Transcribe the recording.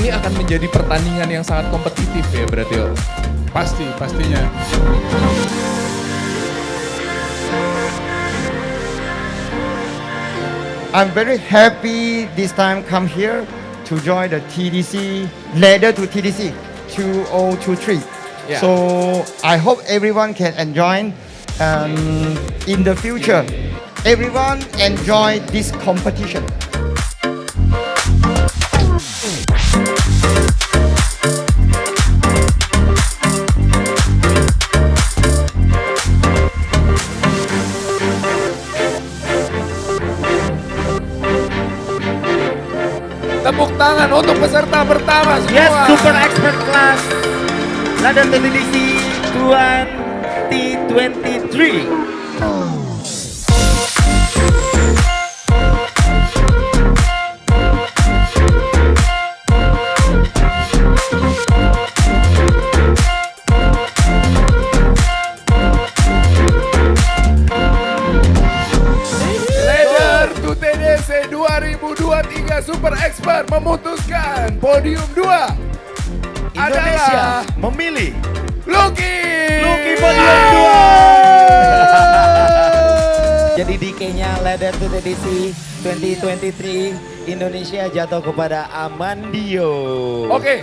akan menjadi pertandingan yang sangat kompetitif ya berarti Om. Pasti, pastinya. I'm very happy this time come here to join the TDC, ladder to TDC 2023. Yeah. So I hope everyone can enjoy um, in the future. Everyone enjoy this competition. Tepuk tangan untuk peserta pertama semua. Yes, super expert class. lada Televisi Tuan T23. 2023 Super Expert memutuskan podium 2 Indonesia memilih Lucky. Lucky podium 2. Jadi DK-nya Ladder to Televisi 2023 Indonesia jatuh kepada Amandio. Oke,